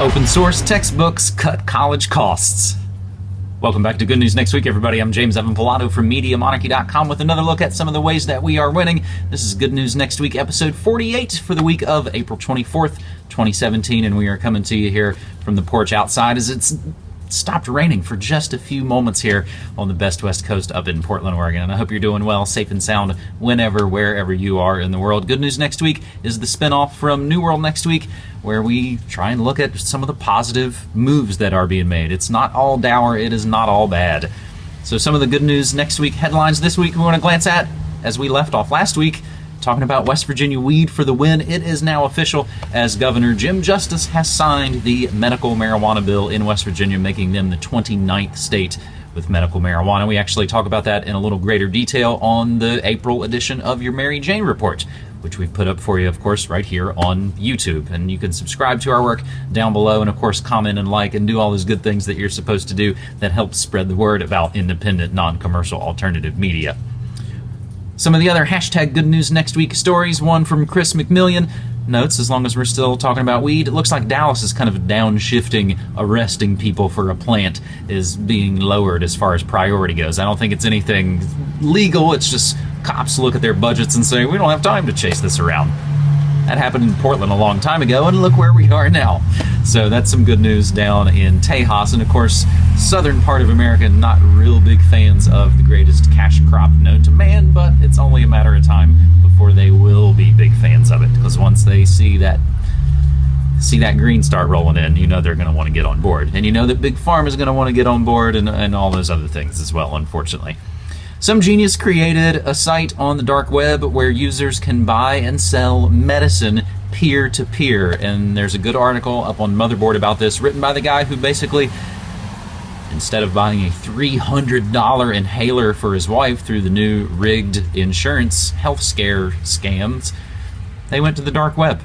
Open source textbooks cut college costs. Welcome back to Good News Next Week, everybody. I'm James Evan Pilato from MediaMonarchy.com with another look at some of the ways that we are winning. This is Good News Next Week, episode 48 for the week of April 24th, 2017, and we are coming to you here from the porch outside as it's stopped raining for just a few moments here on the best west coast up in Portland, Oregon. And I hope you're doing well, safe and sound whenever, wherever you are in the world. Good news next week is the spinoff from New World next week, where we try and look at some of the positive moves that are being made. It's not all dour, it is not all bad. So, some of the good news next week headlines this week we want to glance at as we left off last week talking about West Virginia weed for the win. It is now official as Governor Jim Justice has signed the medical marijuana bill in West Virginia, making them the 29th state with medical marijuana. We actually talk about that in a little greater detail on the April edition of your Mary Jane Report, which we've put up for you, of course, right here on YouTube. And you can subscribe to our work down below and, of course, comment and like and do all those good things that you're supposed to do that helps spread the word about independent, non commercial alternative media. Some of the other hashtag good news next week stories. One from Chris McMillian notes, as long as we're still talking about weed, it looks like Dallas is kind of downshifting arresting people for a plant is being lowered as far as priority goes. I don't think it's anything legal. It's just cops look at their budgets and say, we don't have time to chase this around. That happened in Portland a long time ago, and look where we are now. So that's some good news down in Tejas. And of course, southern part of America, not real big fans of the greatest cash crop known to man, but it's only a matter of time before they will be big fans of it. Because once they see that see that green start rolling in, you know they're going to want to get on board. And you know that Big Farm is going to want to get on board and, and all those other things as well, unfortunately. Some genius created a site on the dark web where users can buy and sell medicine peer to peer. And there's a good article up on Motherboard about this, written by the guy who basically, instead of buying a $300 inhaler for his wife through the new rigged insurance health scare scams, they went to the dark web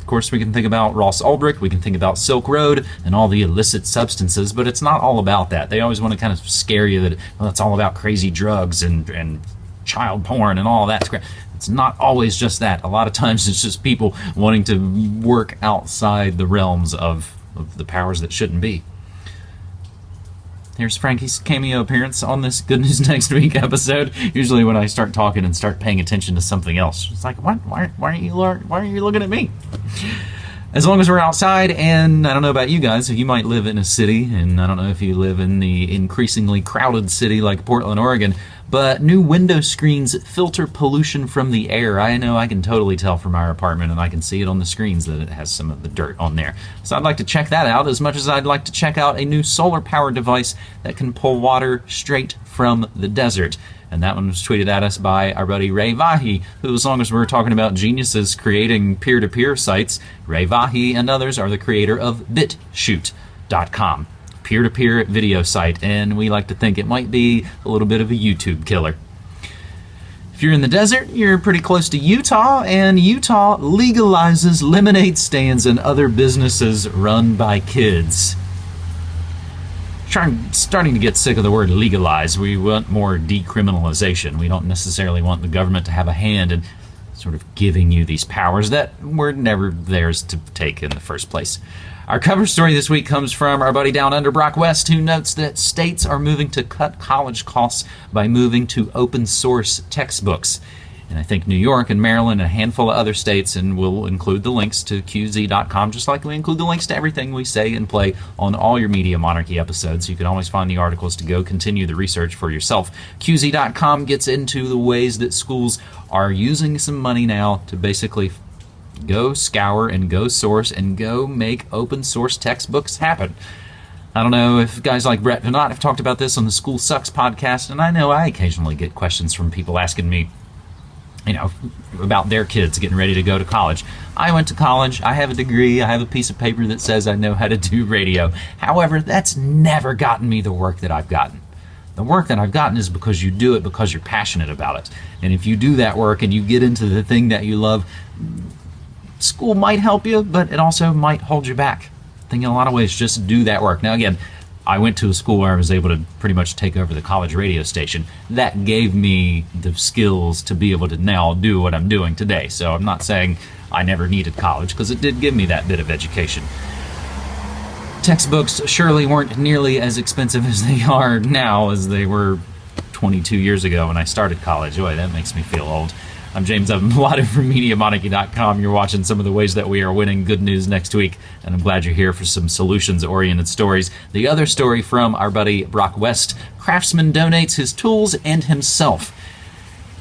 Of course, we can think about Ross Ulbricht, we can think about Silk Road and all the illicit substances, but it's not all about that. They always want to kind of scare you that well, it's all about crazy drugs and, and child porn and all that. It's not always just that. A lot of times it's just people wanting to work outside the realms of, of the powers that shouldn't be. Here's Frankie's cameo appearance on this Good News Next Week episode. Usually, when I start talking and start paying attention to something else, it's like, what? Why, why are you why are you looking at me? As long as we're outside, and I don't know about you guys, if you might live in a city, and I don't know if you live in the increasingly crowded city like Portland, Oregon, but new window screens filter pollution from the air. I know I can totally tell from our apartment, and I can see it on the screens that it has some of the dirt on there. So I'd like to check that out as much as I'd like to check out a new solar powered device that can pull water straight from the desert. And that one was tweeted at us by our buddy Ray Vahey, who, as long as we're talking about geniuses creating peer to peer sites, Ray Vahey and others are the creator of BitChute.com peer to peer video site, and we like to think it might be a little bit of a YouTube killer. If you're in the desert, you're pretty close to Utah, and Utah legalizes lemonade stands and other businesses run by kids. Trying, starting to get sick of the word legalize. We want more decriminalization. We don't necessarily want the government to have a hand in sort of giving you these powers that were never theirs to take in the first place. Our cover story this week comes from our buddy down under Brock West, who notes that states are moving to cut college costs by moving to open source textbooks. And I think New York and Maryland and a handful of other states, and we'll include the links to QZ.com, just like we include the links to everything we say and play on all your Media Monarchy episodes. You can always find the articles to go continue the research for yourself. QZ.com gets into the ways that schools are using some money now to basically Go scour and go source and go make open source textbooks happen. I don't know if guys like Brett Veinotte have talked about this on the School Sucks podcast, and I know I occasionally get questions from people asking me, you know, about their kids getting ready to go to college. I went to college, I have a degree, I have a piece of paper that says I know how to do radio. However, that's never gotten me the work that I've gotten. The work that I've gotten is because you do it because you're passionate about it. And if you do that work and you get into the thing that you love, school might help you, but it also might hold you back. I think in a lot of ways, just do that work. Now, again, I went to a school where I was able to pretty much take over the college radio station. That gave me the skills to be able to now do what I'm doing today. So I'm not saying I never needed college because it did give me that bit of education. Textbooks surely weren't nearly as expensive as they are now as they were 22 years ago when I started college. Boy, that makes me feel old. I'm James Evan Pilato from MediaMonarchy.com. You're watching some of the ways that we are winning good news next week, and I'm glad you're here for some solutions oriented stories. The other story from our buddy Brock West Craftsman donates his tools and himself.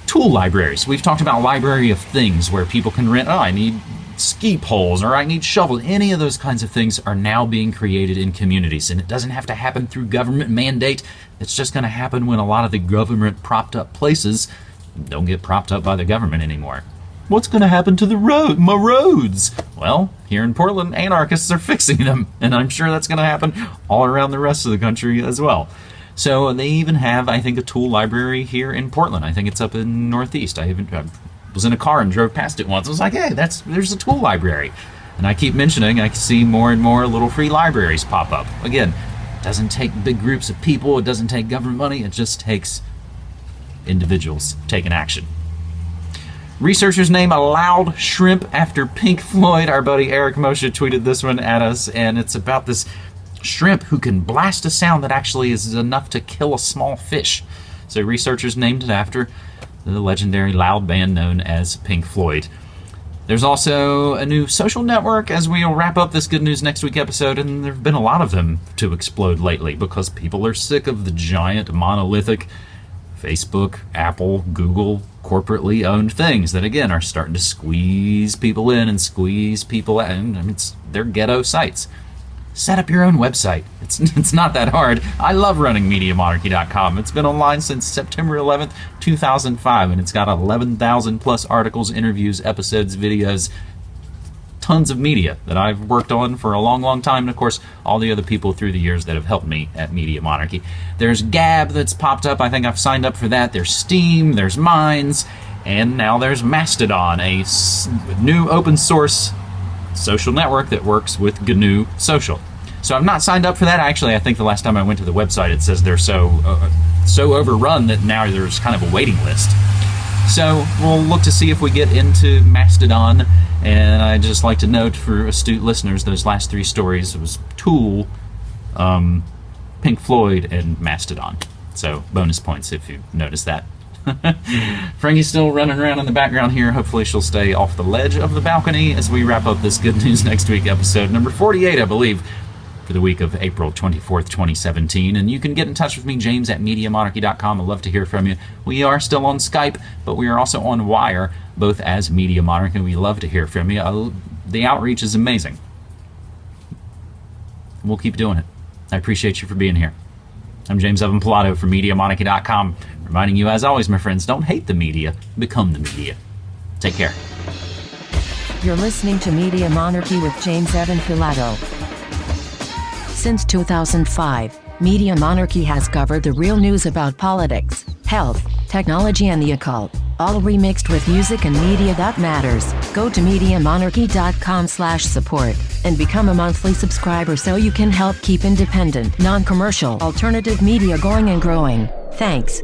Tool libraries. We've talked about library of things where people can rent, oh, I need ski poles or I need shovels. Any of those kinds of things are now being created in communities, and it doesn't have to happen through government mandate. It's just going to happen when a lot of the government propped up places don't get propped up by the government anymore. What's going to happen to the road, my roads? Well, here in Portland, anarchists are fixing them, and I'm sure that's going to happen all around the rest of the country as well. So they even have, I think, a tool library here in Portland. I think it's up in Northeast. I even I was in a car and drove past it once. I was like, hey, that's there's a tool library. And I keep mentioning, I see more and more little free libraries pop up. Again, it doesn't take big groups of people. It doesn't take government money. It just takes individuals taking action. Researchers name a loud shrimp after Pink Floyd. Our buddy Eric Moshe tweeted this one at us, and it's about this shrimp who can blast a sound that actually is enough to kill a small fish. So researchers named it after the legendary loud band known as Pink Floyd. There's also a new social network as we'll wrap up this Good News Next Week episode, and there have been a lot of them to explode lately because people are sick of the giant monolithic Facebook, Apple, Google, corporately owned things that again are starting to squeeze people in and squeeze people out. I mean, it's they're ghetto sites. Set up your own website. It's it's not that hard. I love running MediaMonarchy.com. It's been online since September 11th, 2005, and it's got 11,000 plus articles, interviews, episodes, videos, tons of media that I've worked on for a long, long time, and of course, all the other people through the years that have helped me at Media Monarchy. There's Gab that's popped up. I think I've signed up for that. There's Steam. there's Minds, and now there's Mastodon, a new open source social network that works with GNU Social. So I'm not signed up for that. Actually, I think the last time I went to the website, it says they're so uh, so overrun that now there's kind of a waiting list. So we'll look to see if we get into Mastodon. And I just like to note for astute listeners, those last three stories was Tool, um, Pink Floyd, and Mastodon. So bonus points if you notice that. Frankie's still running around in the background here. Hopefully, she'll stay off the ledge of the balcony as we wrap up this Good News Next Week episode, number 48, I believe for the week of April 24th, 2017. And you can get in touch with me, James at MediaMonarchy.com. I'd love to hear from you. We are still on Skype, but we are also on Wire, both as Media Monarchy. We love to hear from you. Uh, the outreach is amazing. We'll keep doing it. I appreciate you for being here. I'm James Evan Pilato from MediaMonarchy.com, reminding you, as always, my friends, don't hate the media, become the media. Take care. You're listening to Media Monarchy with James Evan Pilato. Since 2005, Media Monarchy has covered the real news about politics, health, technology and the occult, all remixed with music and media that matters. Go to MediaMonarchy.com slash support and become a monthly subscriber so you can help keep independent, non-commercial, alternative media going and growing. Thanks.